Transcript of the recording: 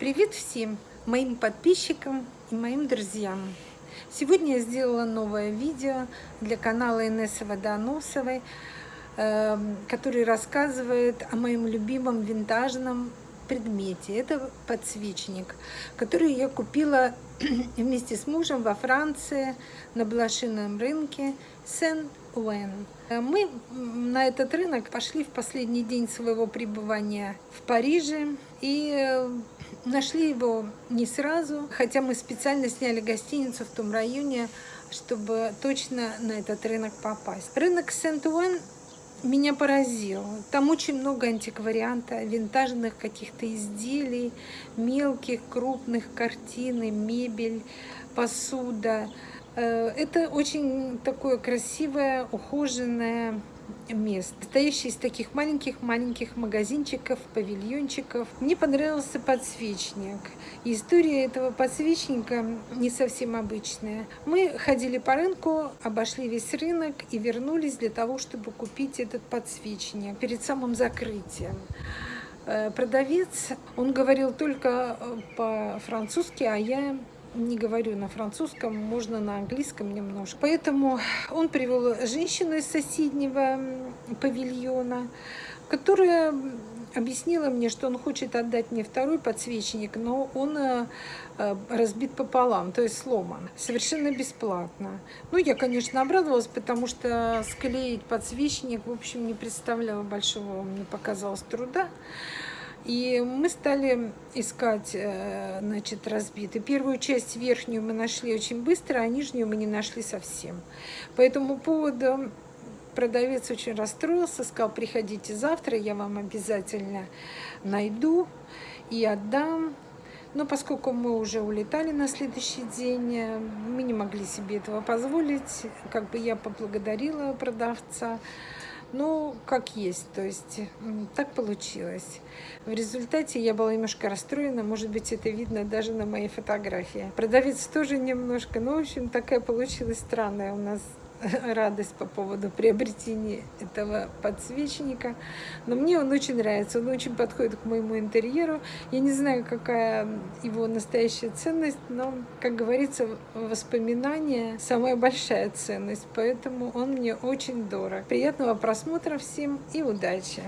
Привет всем моим подписчикам и моим друзьям! Сегодня я сделала новое видео для канала Инессы Водоносовой, эм, который рассказывает о моем любимом винтажном предмете. Это подсвечник, который я купила вместе с мужем во Франции на блошином рынке Сен-Уэн. Мы на этот рынок пошли в последний день своего пребывания в Париже и э, нашли его не сразу, хотя мы специально сняли гостиницу в том районе, чтобы точно на этот рынок попасть. Рынок Сент-Уэн меня поразил. Там очень много антикварианта, винтажных каких-то изделий, мелких, крупных картины, мебель, посуда. Э, это очень такое красивое, ухоженное мест, состоящий из таких маленьких-маленьких магазинчиков, павильончиков. Мне понравился подсвечник. история этого подсвечника не совсем обычная. Мы ходили по рынку, обошли весь рынок и вернулись для того, чтобы купить этот подсвечник перед самым закрытием э, продавец, он говорил только э, по-французски, а я не говорю на французском, можно на английском немножко. Поэтому он привел женщину из соседнего павильона, которая объяснила мне, что он хочет отдать мне второй подсвечник, но он э, э, разбит пополам, то есть сломан, совершенно бесплатно. Ну, я, конечно, обрадовалась, потому что склеить подсвечник, в общем, не представляла большого, мне показалось, труда. И мы стали искать, э, значит, разбитый. Первую часть верхнюю мы нашли очень быстро, а нижнюю мы не нашли совсем. По этому поводу продавец очень расстроился, сказал, приходите завтра, я вам обязательно найду и отдам. Но поскольку мы уже улетали на следующий день, э, мы не могли себе этого позволить. Как бы я поблагодарила продавца. Ну, как есть, то есть так получилось. В результате я была немножко расстроена, может быть, это видно даже на моей фотографии. Продавец тоже немножко, ну, в общем, такая получилась странная у нас радость по поводу приобретения этого подсвечника. Но мне он очень нравится, он очень подходит к моему интерьеру. Я не знаю, какая его настоящая ценность, но, как говорится, воспоминания самая большая ценность, поэтому он мне очень дорог. Приятного просмотра всем и удачи!